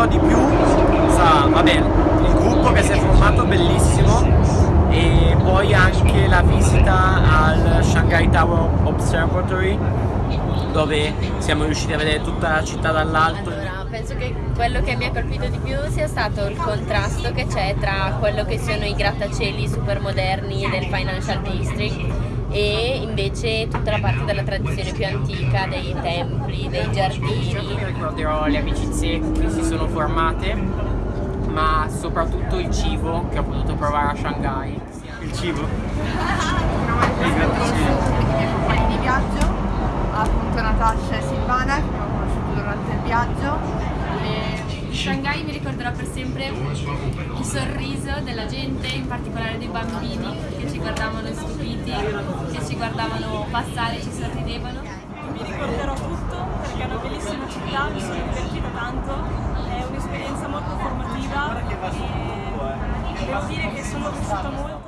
ricorderò di più sarà, vabbè, il gruppo che si è formato bellissimo e poi anche la visita al Shanghai Tower Observatory dove siamo riusciti a vedere tutta la città dall'alto. Allora, penso che quello che mi ha colpito di più sia stato il contrasto che c'è tra quello che sono i grattacieli super moderni del Financial District e invece tutta la parte della tradizione più antica, dei templi, dei giardini. Ricorderò le amicizie che si sono formate, ma soprattutto il cibo che ho potuto provare a Shanghai. Il cibo? I grattacieli. I miei compagni di viaggio, appunto Natasha e Silvana, che abbiamo conosciuto durante il viaggio. Shanghai mi ricorderò per sempre il sorriso della gente, in particolare dei bambini che ci guardavano stupiti, che ci guardavano passare, ci sorridevano. Mi ricorderò tutto perché è una bellissima città, mi sono divertita tanto, è un'esperienza molto formativa e devo dire che sono cresciuta molto